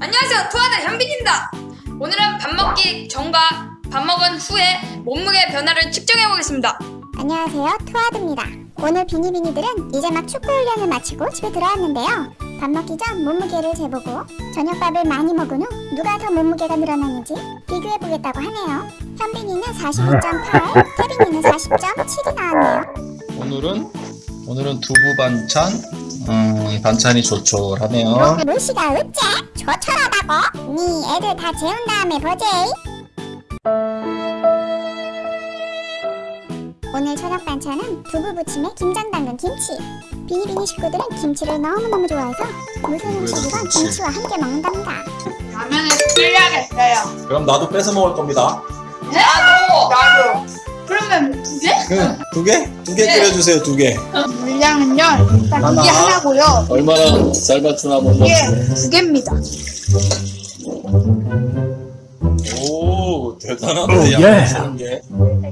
안녕하세요. 투하는 현빈입니다. 오늘은 밥 먹기 전과 밥 먹은 후에 몸무게 변화를 측정해 보겠습니다. 안녕하세요. 투아드입니다. 오늘 비니비니들은 이제 막 축구 훈련을 마치고 집에 들어왔는데요. 밥 먹기 전 몸무게를 재보고 저녁밥을 많이 먹은 후 누가 더 몸무게가 늘어났는지 비교해보겠다고 하네요. 현빈이는 42.8 태빈이는 40.7이 나왔네요. 오늘은 오늘은 두부 반찬. 음, 이 반찬이 조촐하네요. 물씨가 어째? 조촐하다고? 네 애들 다 재운 다음에 보지 오늘 저녁 반찬은 두부 부침에 김장 담근 김치 비니비니 식구들은 김치를 너무너무 좋아해서 무슨 음식이건 김치. 김치와 함께 먹는답니다 라면을 끓여야겠어요 그럼 나도 뺏어 먹을 겁니다. 나도 나도 그러면 두 개? 그, 두 개? 네. 끓여주세요, 두 개. 물량은요 일단 하나. 이게 하나고요 얼마나 잘 맞추나 보자. 이게 두 개입니다 오, 대단하다. 오, 양 예. 맞추는 게.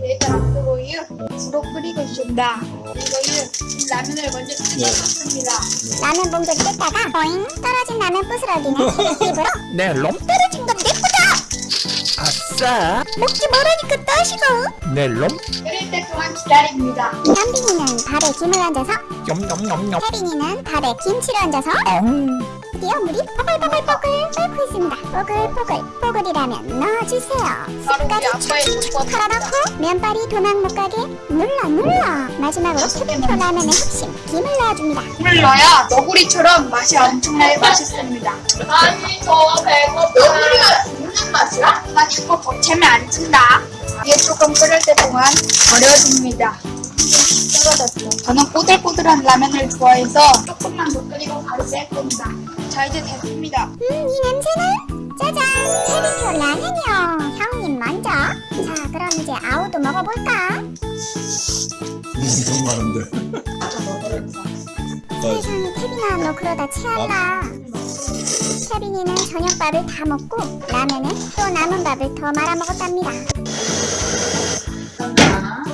일단 앞으로요 불어 끓이고 있습니다 이거요 라면을 먼저 뜯어봤습니다 라면 봉지를 뜯다가 보잉 떨어진 라면 부스러기는 입으로 네, 롬 아싸. 먹지 말라니까 따시고. 네, 롬. 끓일 때 동안 기다립니다. 현빈이는 밥에 김을 얹어서 염염염염. 태빈이는 밥에 김치를 얹어서 엉. 드디어 물이 뽀글뽀글뽀글 끓고 있습니다. 뽀글뽀글 뽀글이라면 넣어주세요. 아빠의 조건 털어놓고 면발이 도망 못 가게 눌러 눌러. 마지막으로 태빈표 라면의 핵심 김을 넣어줍니다. 물 넣어야 너구리처럼 맛이 엄청나게 맛있습니다. 아니 저 배고파. 너구리가 죽는 맛이야? 나 자꾸 거체면 안 찐다. 이게 조금 끓을 때 동안 버려줍니다. 떨어졌어 저는 꼬들꼬들한 라면을 좋아해서 조금만 더 끓이고 바로 뺄 겁니다. 자 이제 됐습니다. 음 이 냄새는? 짜잔! 태빈표 라면이요. 형님 먼저. 자 그럼 이제 아우도 먹어볼까? 엄청 많은데. 세상에 태빈아 너 그러다 체한다 태빈이는 저녁밥을 다 먹고 라면에 또 남은 밥을 더 말아 먹었답니다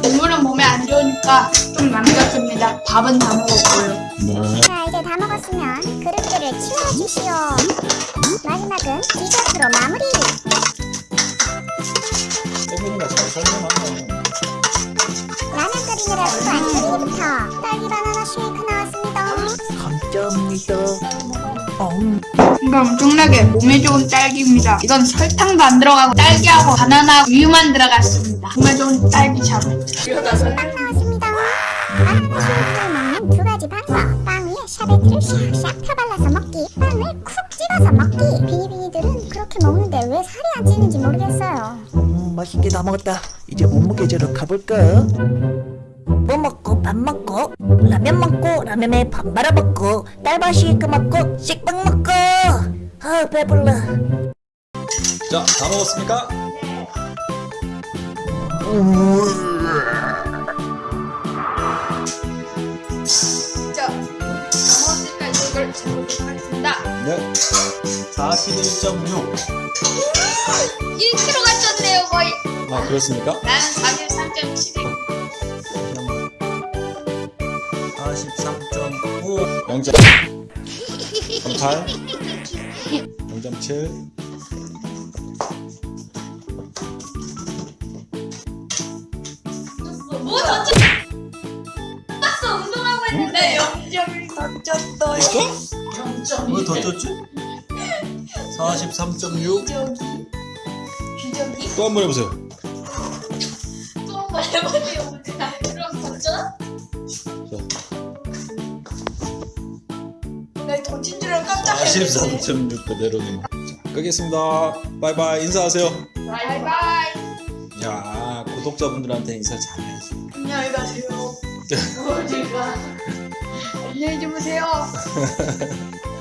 국물은 몸에 안 좋으니까 좀 남겼습니다 밥은 다 먹었고요 네. 자 이제 다 먹었으면 그릇들을 치워주시오 마지막은 디저트로 마무리 태빈이가 잘 설명하네. 라면 끓이느라 안 끓이기부터 딸기 바나나 쉐이크 나왔습니다 감사합니다. 엉. 이거 엄청나게 몸에 좋은 딸기입니다. 이건 설탕도 안 들어가고 딸기하고 바나나 우유만 들어갔습니다. 정말 좋은 딸기차로. 빵 나왔습니다 바나나 쉐이크를 먹는 두 가지 방법 빵 위에 샤베트를 샥샥 펴발라서 먹기 빵을 쿡 찍어서 먹기 비니비니들은 그렇게 먹는데 왜 살이 안 찌는지 모르겠어요 음, 맛있게 다 먹었다. 이제 몸무게 재러 가볼까? 뭐 먹고 밥 먹고 라면 먹고 라면에 밥 말아 먹고 딸바 쉐이크 먹고 식빵 먹고 아 배불러 자, 다 먹었습니까? 진짜 먹었으니까 이걸 재보도록 하겠습니다. 네. 41.6. 1kg가 쪘네요 거의. 아, 그렇습니까? 나는 43.7. 43.9 0.8 0.7 뭐 던져? 봤어 운동하고 했는데 0.1 던졌어요. 왜더 쪘지? 43.6 기저귀. 기저귀? 또 한 번 해보세요 또 한 번 해보세요. 그럼 던져? 나 던진 줄 알고 깜짝 놀랐네. 43.6 그대로는 자, 끄겠습니다 바이바이 인사하세요 바이바이. 야 구독자분들한테 인사 잘해야지 안녕히 가세요. 어디가? 안녕히 주무세요.